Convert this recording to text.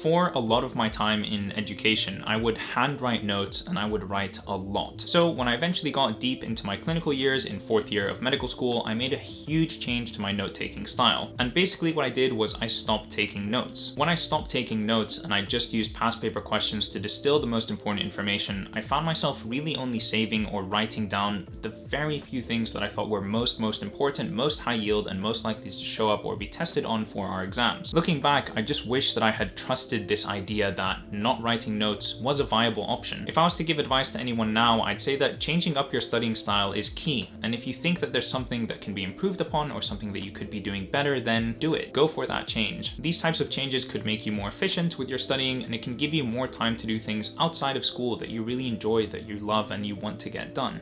For a lot of my time in education, I would handwrite notes and I would write a lot. So when I eventually got deep into my clinical years in fourth year of medical school, I made a huge change to my note-taking style. And basically what I did was I stopped taking notes. When I stopped taking notes and I just used past paper questions to distill the most important information, I found myself really only saving or writing down the very few things that I thought were most, most important, most high yield, and most likely to show up or be tested on for our exams. Looking back, I just wish that I had trusted this idea that not writing notes was a viable option. If I was to give advice to anyone now, I'd say that changing up your studying style is key, and if you think that there's something that can be improved upon or something that you could be doing better, then do it. Go for that change. These types of changes could make you more efficient with your studying, and it can give you more time to do things outside of school that you really enjoy, that you love, and you want to get done.